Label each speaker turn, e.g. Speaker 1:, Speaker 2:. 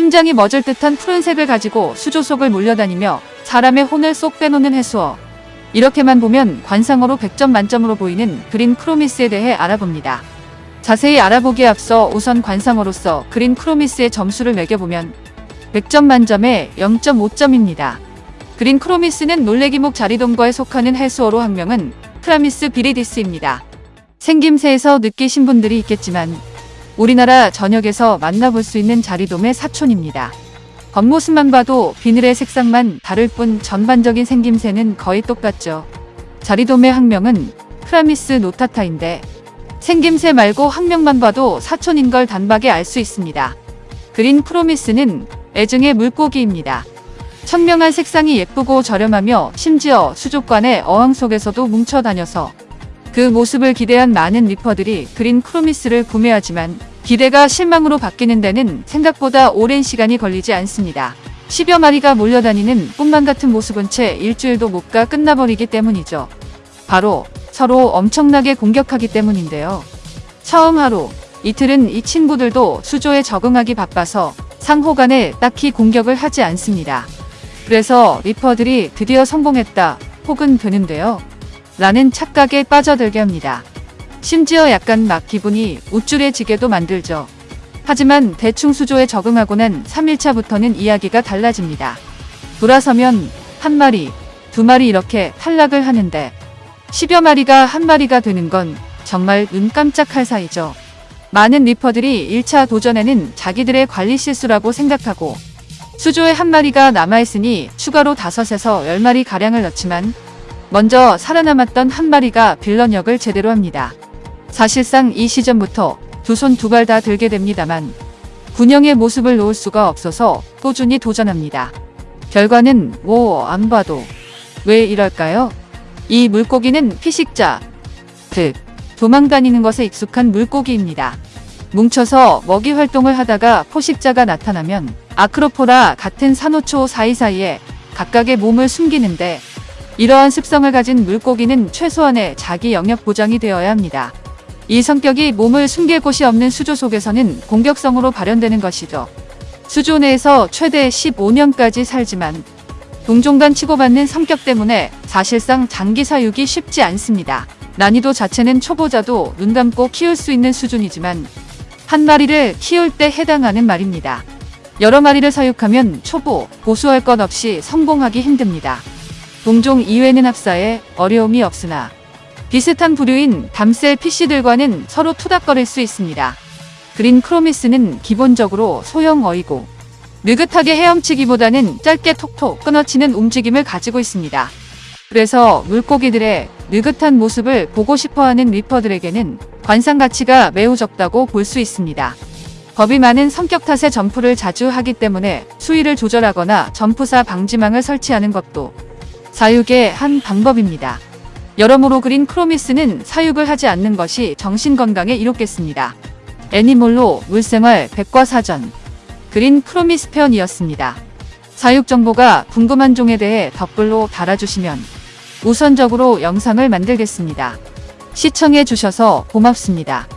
Speaker 1: 심장이 멎을 듯한 푸른색을 가지고 수조 속을 몰려다니며 사람의 혼을 쏙 빼놓는 해수어. 이렇게만 보면 관상어로 100점 만점으로 보이는 green chromis에 대해 알아봅니다. 자세히 알아보기에 앞서 우선 관상어로서 green chromis의 점수를 매겨보면 100점 만점에 0.5점입니다. green chromis는 놀래기목 자리돔과에 속하는 해수어로 학명은 Chromis viridis입니다. 생김새에서 느끼신 분들이 있겠지만 우리나라 전역에서 만나볼 수 있는 자리돔의 사촌입니다. 겉모습만 봐도 비늘의 색상만 다를 뿐 전반적인 생김새는 거의 똑같죠. 자리돔의 학명은 Chromis notata인데 생김새 말고 학명만 봐도 사촌인 걸 단박에 알 수 있습니다. green chromis는 애증의 물고기입니다. 선명한 색상이 예쁘고 저렴하며 심지어 수족관의 어항 속에서도 뭉쳐 다녀서 그 모습을 기대한 많은 리퍼들이 그린 크로미스를 구매하지만 기대가 실망으로 바뀌는 데는 생각보다 오랜 시간이 걸리지 않습니다. 10여 마리가 몰려다니는 꿈만 같은 모습은 채 일주일도 못 가 끝나버리기 때문이죠. 바로 서로 엄청나게 공격하기 때문인데요. 처음 하루, 이틀은 이 친구들도 수조에 적응하기 바빠서 상호 간에 딱히 공격을 하지 않습니다. 그래서 리퍼들이 드디어 성공했다 혹은 되는데요. 라는 착각에 빠져들게 합니다. 심지어 약간 막 기분이 우쭐해지게도 만들죠. 하지만 대충 수조에 적응하고 난 3일차부터는 이야기가 달라집니다. 돌아서면 한 마리, 두 마리 이렇게 탈락을 하는데 10여 마리가 한 마리가 되는 건 정말 눈 깜짝할 사이죠. 많은 리퍼들이 1차 도전에는 자기들의 관리 실수라고 생각하고 수조에 한 마리가 남아있으니 추가로 5에서 10마리 가량을 넣지만 먼저 살아남았던 한 마리가 빌런 역을 제대로 합니다. 사실상 이 시점부터 두 손 두 발 다 들게 됩니다만 군영의 모습을 놓을 수가 없어서 꾸준히 도전합니다. 결과는 뭐 안 봐도 왜 이럴까요? 이 물고기는 피식자, 즉 도망다니는 것에 익숙한 물고기입니다. 뭉쳐서 먹이 활동을 하다가 포식자가 나타나면 아크로포라 같은 산호초 사이사이에 각각의 몸을 숨기는데 이러한 습성을 가진 물고기는 최소한의 자기 영역 보장이 되어야 합니다. 이 성격이 몸을 숨길 곳이 없는 수조 속에서는 공격성으로 발현되는 것이죠. 수조 내에서 최대 15년까지 살지만 동종 간 치고받는 성격 때문에 사실상 장기 사육이 쉽지 않습니다. 난이도 자체는 초보자도 눈 감고 키울 수 있는 수준이지만 한 마리를 키울 때 해당하는 말입니다. 여러 마리를 사육하면 초보, 고수할 것 없이 성공하기 힘듭니다. 동종 이외는 합사에 어려움이 없으나 비슷한 부류인 담셀 PC들과는 서로 투닥거릴 수 있습니다. 그린 크로미스는 기본적으로 소형 어이고 느긋하게 헤엄치기보다는 짧게 톡톡 끊어치는 움직임을 가지고 있습니다. 그래서 물고기들의 느긋한 모습을 보고 싶어하는 리퍼들에게는 관상 가치가 매우 적다고 볼 수 있습니다. 겁이 많은 성격 탓에 점프를 자주 하기 때문에 수위를 조절하거나 점프사 방지망을 설치하는 것도 사육의 한 방법입니다. 여러모로 그린 크로미스는 사육을 하지 않는 것이 정신건강에 이롭겠습니다. 애니몰로 물생활 백과사전 그린 크로미스 편이었습니다. 사육 정보가 궁금한 종에 대해 댓글로 달아주시면 우선적으로 영상을 만들겠습니다. 시청해 주셔서 고맙습니다.